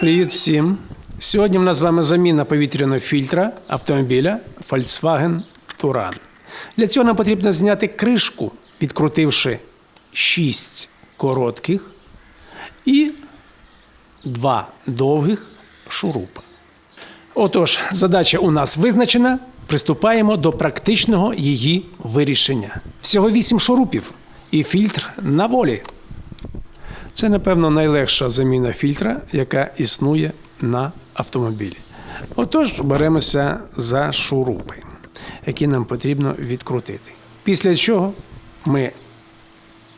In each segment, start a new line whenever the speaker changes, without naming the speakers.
Привіт всім! Сьогодні в нас з вами заміна повітряного фільтра автомобіля Volkswagen Touran. Для цього нам потрібно зняти кришку, підкрутивши 6 коротких і 2 довгих шурупа. Отож, задача у нас визначена. Приступаємо до практичного її вирішення. Всього 8 шурупів і фільтр на волі. Це, напевно, найлегша заміна фільтра, яка існує на автомобілі. Отож, беремося за шурупи, які нам потрібно відкрутити. Після чого ми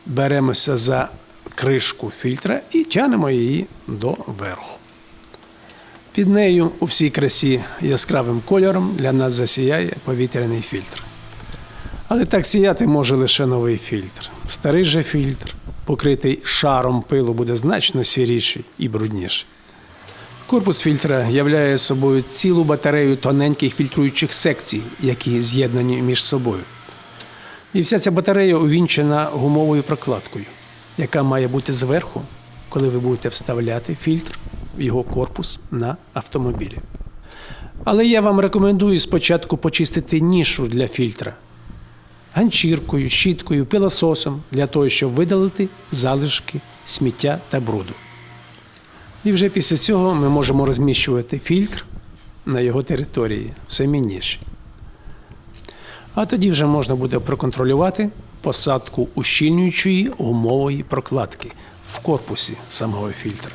беремося за кришку фільтра і тянемо її до верху. Під нею у всій красі яскравим кольором для нас засіяє повітряний фільтр. Але так сіяти може лише новий фільтр. Старий же фільтр, покритий шаром пилу, буде значно сіріший і брудніший. Корпус фільтра являє собою цілу батарею тоненьких фільтруючих секцій, які з'єднані між собою. І вся ця батарея увінчена гумовою прокладкою, яка має бути зверху, коли ви будете вставляти фільтр в його корпус на автомобілі. Але я вам рекомендую спочатку почистити нішу для фільтра ганчіркою, щіткою, пилососом для того, щоб видалити залишки сміття та бруду. І вже після цього ми можемо розміщувати фільтр на його території в самій. А тоді вже можна буде проконтролювати посадку ущільнюючої гумової прокладки в корпусі самого фільтра.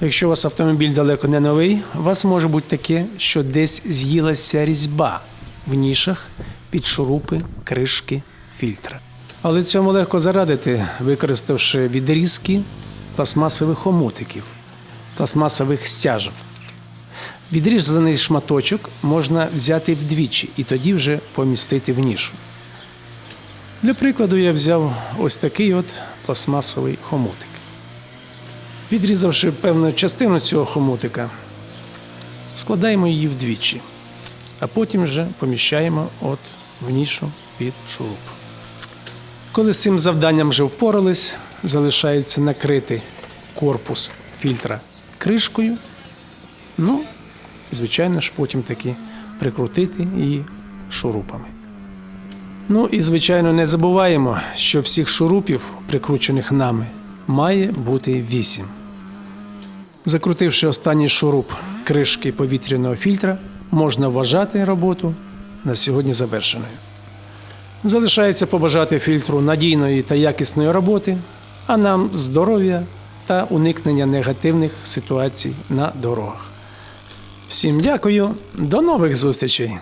Якщо у вас автомобіль далеко не новий, у вас може бути таке, що десь з'їлася різьба в нішах під шурупи кришки фільтра. Але цьому легко зарадити, використавши відрізки пластмасових омутиків, пластмасових стяжок. Відрізаний шматочок можна взяти вдвічі і тоді вже помістити в нішу. Для прикладу я взяв ось такий от пластмасовий хомутик. Відрізавши певну частину цього хомутика, складаємо її вдвічі, а потім вже поміщаємо от в нішу під шуруп. Коли з цим завданням вже впорались, залишається накрити корпус фільтра кришкою. Ну, звичайно ж, потім таки прикрутити її шурупами. Ну і, звичайно, не забуваємо, що всіх шурупів, прикручених нами, має бути 8. Закрутивши останній шуруп кришки повітряного фільтра, можна вважати роботу на сьогодні завершеною. Залишається побажати фільтру надійної та якісної роботи, а нам здоров'я та уникнення негативних ситуацій на дорогах. Всім дякую, до нових зустрічей!